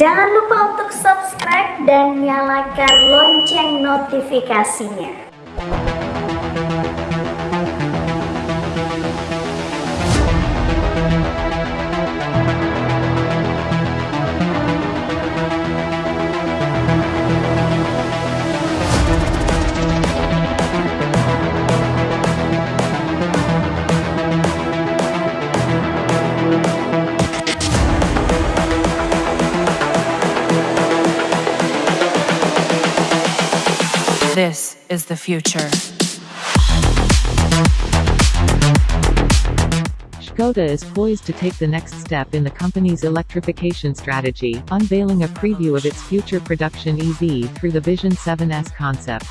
Jangan lupa untuk subscribe dan nyalakan lonceng notifikasinya. This is the future. Škoda is poised to take the next step in the company's electrification strategy, unveiling a preview of its future production EV through the Vision 7S concept.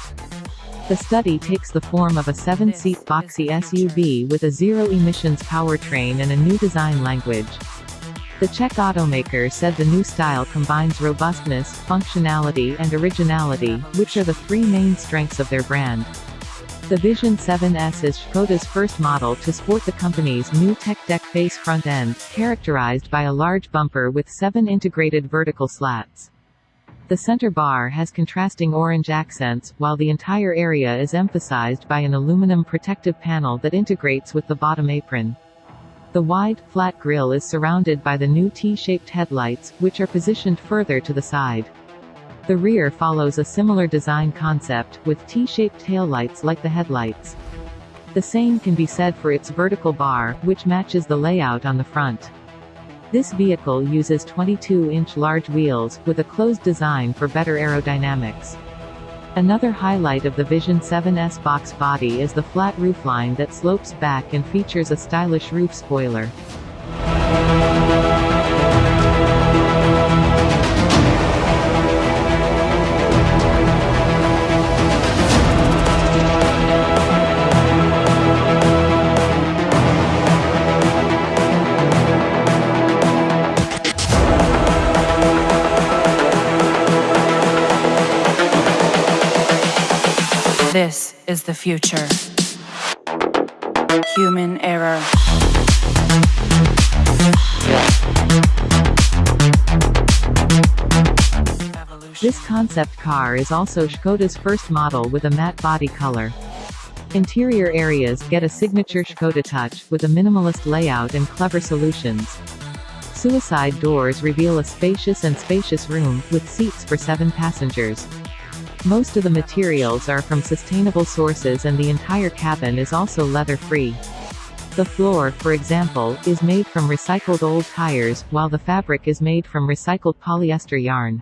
The study takes the form of a seven-seat boxy SUV with a zero-emissions powertrain and a new design language. The Czech automaker said the new style combines robustness, functionality and originality, which are the three main strengths of their brand. The Vision 7S is Škoda's first model to sport the company's new tech deck face front end, characterized by a large bumper with seven integrated vertical slats. The center bar has contrasting orange accents, while the entire area is emphasized by an aluminum protective panel that integrates with the bottom apron. The wide, flat grille is surrounded by the new T-shaped headlights, which are positioned further to the side. The rear follows a similar design concept, with T-shaped taillights like the headlights. The same can be said for its vertical bar, which matches the layout on the front. This vehicle uses 22-inch large wheels, with a closed design for better aerodynamics. Another highlight of the Vision 7S box body is the flat roofline that slopes back and features a stylish roof spoiler. This is the future. Human error. This concept car is also Škoda's first model with a matte body color. Interior areas get a signature Škoda touch, with a minimalist layout and clever solutions. Suicide doors reveal a spacious and spacious room, with seats for seven passengers. Most of the materials are from sustainable sources and the entire cabin is also leather-free. The floor, for example, is made from recycled old tires, while the fabric is made from recycled polyester yarn.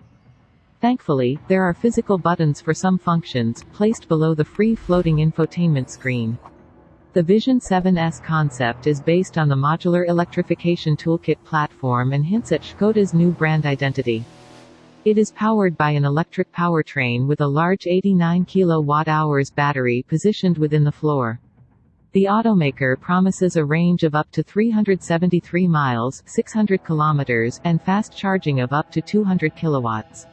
Thankfully, there are physical buttons for some functions, placed below the free-floating infotainment screen. The Vision 7S concept is based on the modular electrification toolkit platform and hints at Škoda's new brand identity. It is powered by an electric powertrain with a large 89 kWh battery positioned within the floor. The automaker promises a range of up to 373 miles 600 kilometers and fast charging of up to 200 kilowatts.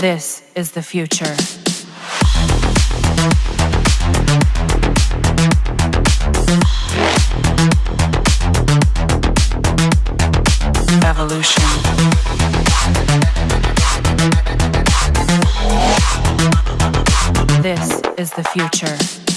This is the future. Evolution. This is the future.